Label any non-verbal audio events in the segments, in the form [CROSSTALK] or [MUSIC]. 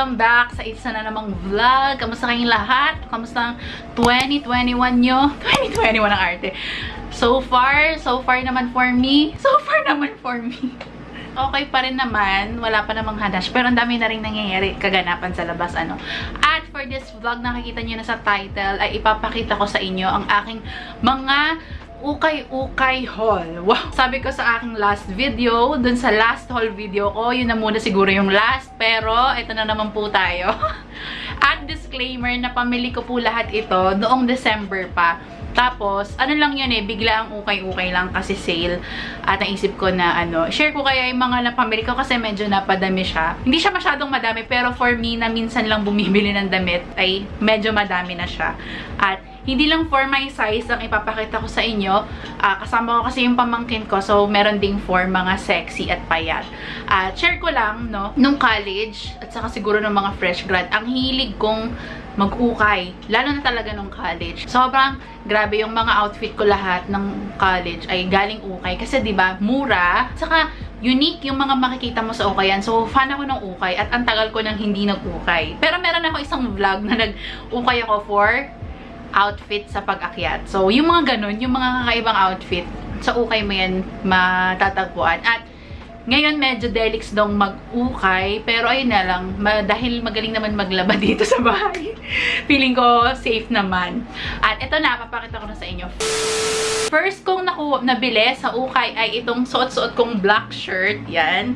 sa isa na namang vlog. Kamusta kayong lahat? Kamusta ang 2021 nyo? [LAUGHS] 2021 ang arte. So far, so far naman for me. [LAUGHS] So far naman for me. Okay pa rin naman. Wala pa namang hadash. Pero ang dami na rin nangyayari kaganapan sa labas. ano. At for this vlog, nakikita nyo na sa title, ay ipapakita ko sa inyo ang aking mga ukay-ukay haul. Wow! Sabi ko sa aking last video, dun sa last haul video ko, yun na muna siguro yung last. Pero, ito na naman po tayo. [LAUGHS] At disclaimer na pamili ko po lahat ito noong December pa. Tapos, ano lang yun eh, bigla ang ukay-ukay lang kasi sale. At naisip ko na ano, share ko kaya yung mga napamili ko kasi medyo napadami siya. Hindi siya masyadong madami pero for me na minsan lang bumibili ng damit ay medyo madami na siya. At hindi lang for my size ang ipapakita ko sa inyo. Ah, kasama ko kasi yung pamangkin ko. So, meron ding for mga sexy at payat. At share ko lang, no, nung college at saka siguro ng mga fresh grad, ang hilig kong mag-ukay. Lalo na talaga nung college. Sobrang grabe yung mga outfit ko lahat ng college ay galing ukay. Kasi ba mura. Saka unique yung mga makikita mo sa ukayan. So, fan ako ng ukay at ang tagal ko nang hindi nag-ukay. Pero meron ako isang vlog na nag-ukay ako for outfit sa pag-akyat. So, yung mga ganun, yung mga kakaibang outfit, sa ukay mo yan matatagpuan. At ngayon, medyo delix dong mag-ukay. Pero ayun na lang, ma dahil magaling naman maglaba [LAUGHS] dito sa bahay. Feeling ko safe naman. At ito na, papakita ko na sa inyo. First kong naku nabili sa ukay ay itong suot-suot kong black shirt. Yan.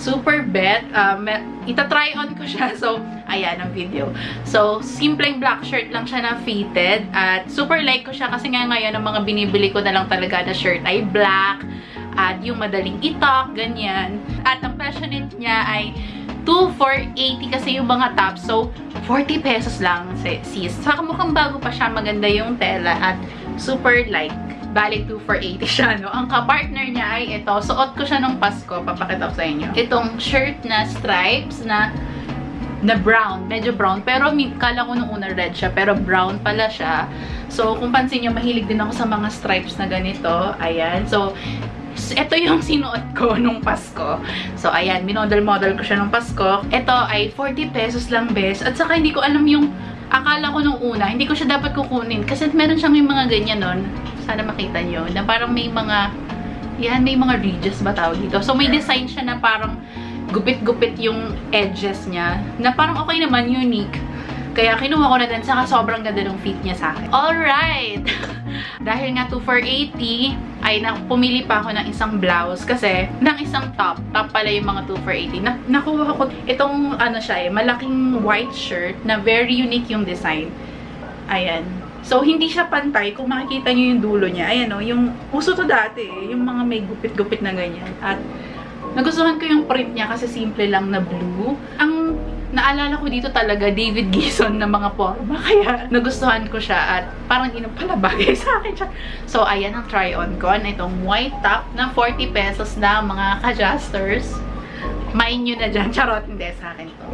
Super bet. Um, ita-try on ko siya. [LAUGHS] So, ayan ang video. So, simpleng black shirt lang siya na fitted. At super like ko siya kasi nga ngayon ang mga binibili ko na lang talaga na shirt ay black. At yung madaling itak, ganyan. At ang passionate niya ay 2 for 80 kasi yung mga tops. So, 40 pesos lang, sis. Saka mukhang bago pa siya. Maganda yung tela at super light. Bali, 2 for 80 siya, no? Ang kapartner niya ay ito. Suot ko siya nung Pasko. Papakita ko sa inyo. Itong shirt na stripes na na brown. Medyo brown. Pero kala ko nung una red siya. Pero brown pala siya. So, kung pansin nyo, mahilig din ako sa mga stripes na ganito. Ayan. So, ito yung [LAUGHS] sinuot ko nung Pasko. So, ayan, minodel-model ko siya nung Pasko. Ito ay 40 pesos lang, bes. At saka hindi ko alam yung, akala ko nung una, hindi ko siya dapat kukunin. Kasi meron siyang yung mga ganyan nun. Sana makita nyo. Na parang may mga, yan, may mga ridges ba tawag dito. So, may design siya na parang gupit-gupit yung edges niya. Na parang okay naman, unique. Kaya kinuha ko na din, saka sobrang ganda ng fit niya sa akin. Alright! [LAUGHS] Dahil nga 2 for 80, ay na, pumili pa ako ng isang blouse kasi ng isang top. Top pala yung mga 2 for 80. Na, nakuha ko itong ano siya eh, malaking white shirt na very unique yung design. Ayan. So, hindi siya pantay. Kung makikita nyo yung dulo niya, ayan o, yung uso to dati eh, yung mga may gupit-gupit na ganyan. At nagustuhan ko yung print niya kasi simple lang na blue. Ang naalala ko dito talaga David Gison na mga forma. Kaya nagustuhan ko siya at parang inang pala sa akin siya. So, ayan ang try-on ko. Itong white top na 40 pesos na mga ka-justers. Main nyo na dyan. [LAUGHS] Charot, hindi sa akin to.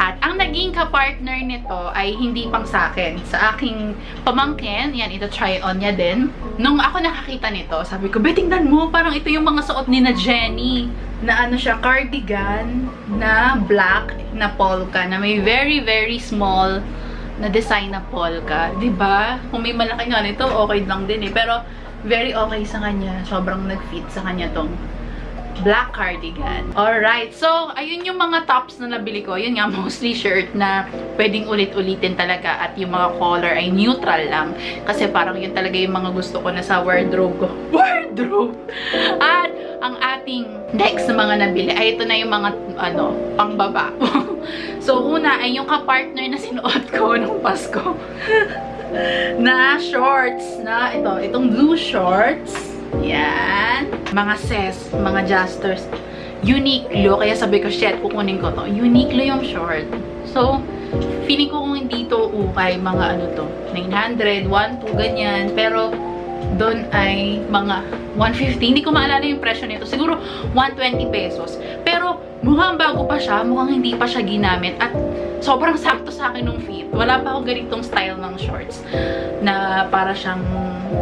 At ang naging ka-partner nito ay hindi pang sa akin. Sa aking pamangkin, yan, ito try-on niya din. Nung ako nakakita nito, sabi ko, betingnan mo, parang ito yung mga suot ni na Jenny. Na ano siya, cardigan na black na polka, na may very, very small na design na polka. ba diba? Kung may malaki nga nito, okay lang din eh. Pero, very okay sa kanya. Sobrang nag-fit sa kanya tong black cardigan. Alright, so, ayun yung mga tops na nabili ko. Yun nga, [LAUGHS] mostly shirt na pwedeng ulit-ulitin talaga at yung mga color ay neutral lang. Kasi parang yun talaga yung mga gusto ko na sa wardrobe ko. [LAUGHS] Wardrobe! At ang ating next na mga nabili ay ito na yung mga, ano, pangbaba. [LAUGHS] so, una ay yung ka-partner na sinuot ko nung Pasko. na shorts na ito, itong blue shorts yan. Mga ses, mga justers. Uniqlo. Kaya sabi ko, shit, kukunin ko to. Uniqlo yung short. So, feeling ko kung hindi to ukay, mga ano to, 900, 1, 2, ganyan. Pero, doon ay mga 150. Hindi ko maalala yung presyo nito. Siguro 120 pesos. Pero mukhang bago pa siya, mukhang hindi pa siya ginamit. At sobrang sakto sa akin nung fit. Wala pa ako ganitong style ng shorts na para siyang,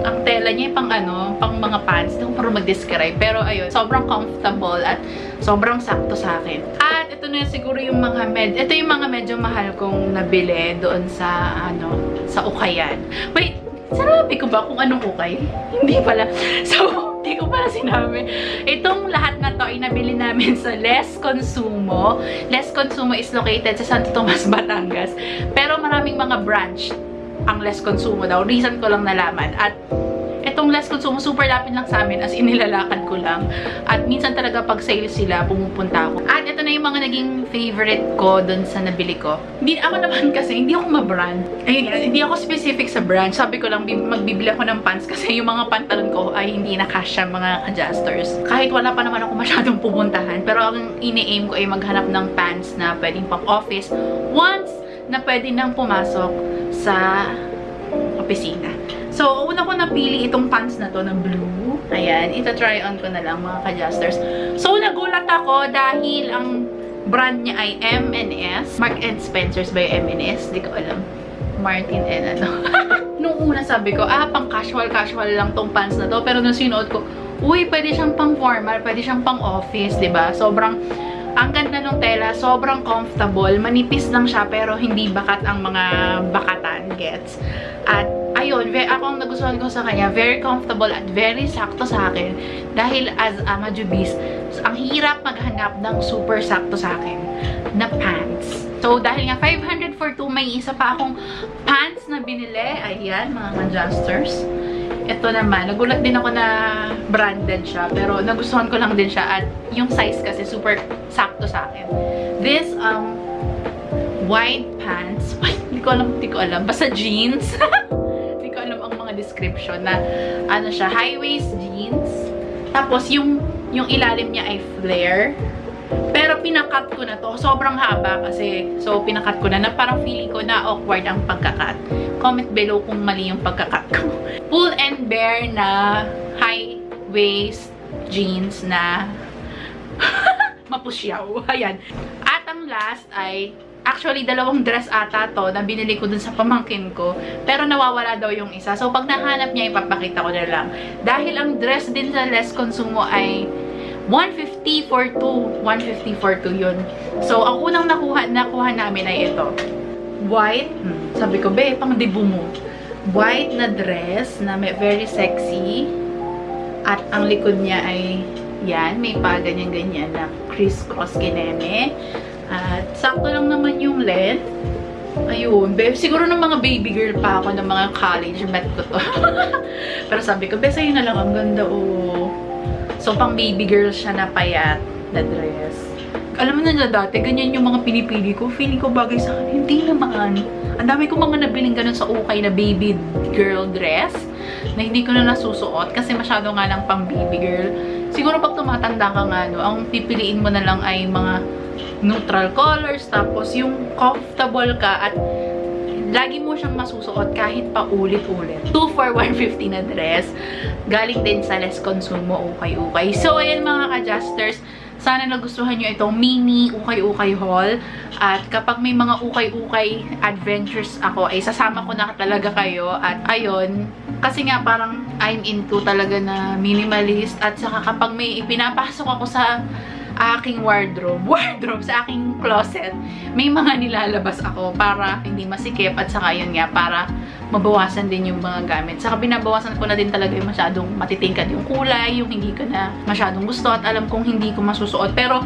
ang tela niya pang ano, pang mga pants. Hindi ko parang mag-describe. Pero ayun, sobrang comfortable at sobrang sakto sa akin. At ito na siguro yung mga med, ito yung mga medyo mahal kong nabili doon sa, ano, sa Ukayan. Wait, sinabi ko ba kung anong ukay? Hindi pala. So, hindi ko pala sinabi. Itong lahat na to ay nabili namin sa Les Consumo. Les Consumo is located sa Santo Tomas, [LAUGHS] Batangas. Pero maraming mga branch ang Les Consumo daw. Reason ko lang nalaman. At itong Les Consumo, super lapit lang sa amin. As in, nilalakad ko lang. At minsan talaga pag sale sila, pumupunta ako. At ito na yung mga naging favorite ko dun sa nabili ko. Hindi, ako naman [LAUGHS] kasi, hindi ako ma-brand. Ayun, hindi ako specific sa brand. Sabi ko lang, bi- magbibili ako ng pants kasi yung mga pantalon ko ay hindi na kasya mga adjusters. Kahit wala pa naman ako masyadong pupuntahan. Pero ang ini-aim ko ay maghanap ng pants na pwedeng pang office once na pwede nang pumasok sa opisina. So, una ko napili itong pants na to na blue. Ayan, ita-try on ko na lang mga ka-adjusters. So, nagulat ako dahil ang brand niya ay M&S. Mark and Spencer's by M&S. Di ko alam. Martin and ano. [LAUGHS] Nung una sabi ko, ah, pang casual-casual lang tong pants na to. Pero nung sinuot ko, uy, pwede siyang pang formal, pwede siyang pang office, ba Sobrang, ang ganda ng tela, sobrang comfortable. Manipis lang siya, pero hindi bakat ang mga bakatan gets. At, ayun, ve ako ang nagustuhan ko sa kanya, very comfortable at very sakto sa akin. Dahil as a majubis, ang hirap maghanap ng super sakto sa akin na pants. So, dahil nga 500 for 2, may isa pa akong pants na binili. Ayan, mga adjusters. Ito naman, nagulat din ako na branded siya. Pero nagustuhan ko lang din siya. At yung size kasi super sakto sa akin. This, um, white pants. [LAUGHS] Ay, hindi ko alam, hindi ko alam. Basta jeans. [LAUGHS] description na ano siya, high-waist jeans. Tapos yung yung ilalim niya ay flare. Pero pinakat ko na to. Sobrang haba kasi. So, pinakat ko na na parang feeling ko na awkward ang pagkakat. Comment below kung mali yung pagkakat ko. [LAUGHS] Pull and bear na high-waist jeans na [LAUGHS] mapusyaw. Ayan. At ang last ay Actually, dalawang dress ata to na binili ko dun sa pamangkin ko. Pero nawawala daw yung isa. So, pag nahanap niya, ipapakita ko na lang. Dahil ang dress din sa Les Consumo ay 150 for 2. 150 for 2 yun. So, ang unang nakuha, nakuha namin ay ito. White. Hmm, sabi ko, be, pang debut mo. White na dress na may very sexy. At ang likod niya ay yan, may pa ganyan-ganyan na crisscross kineme. At sakto lang naman yung length. Ayun, be, siguro ng mga baby girl pa ako ng mga college, bet ko to. [LAUGHS] Pero sabi ko, be, sa'yo na lang, ang ganda, oh. So, pang baby girl siya na payat na dress. Alam mo na dati, ganyan yung mga pinipili ko. Feeling ko bagay sa akin. Hindi naman. Ang dami ko mga nabiling ganun sa ukay na baby girl dress na hindi ko na nasusuot kasi masyado nga lang pang baby girl. Siguro pag tumatanda ka nga, no, ang pipiliin mo na lang ay mga neutral colors, tapos yung comfortable ka at lagi mo siyang masusuot kahit pa ulit-ulit. 2 for 150 na dress. Galing din sa Les Consumo ukay-ukay. So, ayan mga adjusters sana nagustuhan nyo itong mini ukay-ukay haul. At kapag may mga ukay-ukay adventures ako, ay sasama ko na talaga kayo. At ayun, kasi nga parang I'm into talaga na minimalist. At saka kapag may ipinapasok ako sa aking wardrobe, [LAUGHS] wardrobe, sa aking closet, may mga nilalabas ako para hindi masikip at saka yun nga, para mabawasan din yung mga gamit. Saka binabawasan ko na din talaga yung masyadong matitingkad yung kulay, yung hindi ko na masyadong gusto at alam kong hindi ko masusuot. Pero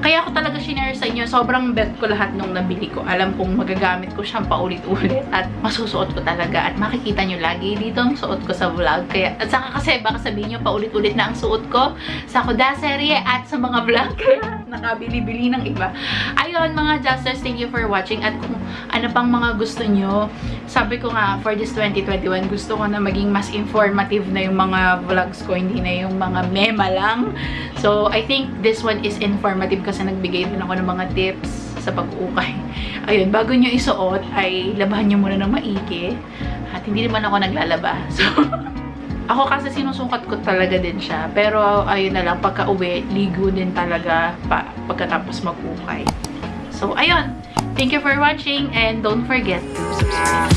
kaya ko talaga shinare sa inyo, sobrang bet ko lahat nung nabili ko. Alam kong magagamit ko siyang paulit-ulit at masusuot ko talaga. At makikita nyo lagi dito ang suot ko sa vlog. Kaya, at saka kasi baka sabihin nyo paulit-ulit na ang suot ko sa Kuda serye at sa mga vlog. [LAUGHS] Nakabili-bili ng iba. Ayun mga Justers, thank you for watching. At kung ano pang mga gusto nyo, sabi ko nga, for this 2021, gusto ko na maging mas informative na yung mga vlogs ko, hindi na yung mga mema lang. So, I think this one is informative kasi nagbigay din ako ng mga tips sa pag-ukay. [LAUGHS] Ayun, bago nyo isuot, ay labahan nyo muna ng maigi. At hindi naman ako naglalaba. [LAUGHS] So, Ako kasi sinusukat ko talaga din siya. Pero ayun na lang, pagka uwi, ligo din talaga pa, pagkatapos magkukay. So, ayun. Thank you for watching and don't forget to subscribe.